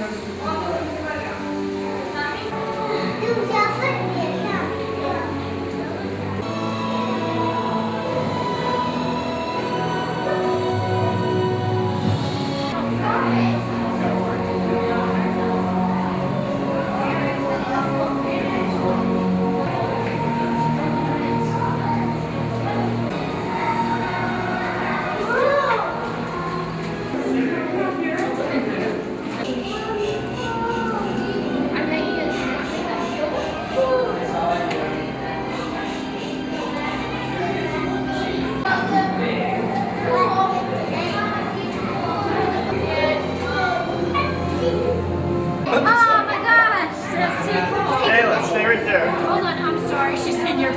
Gracias. Hey, let's stay right there. Hold on, I'm sorry. She's in your...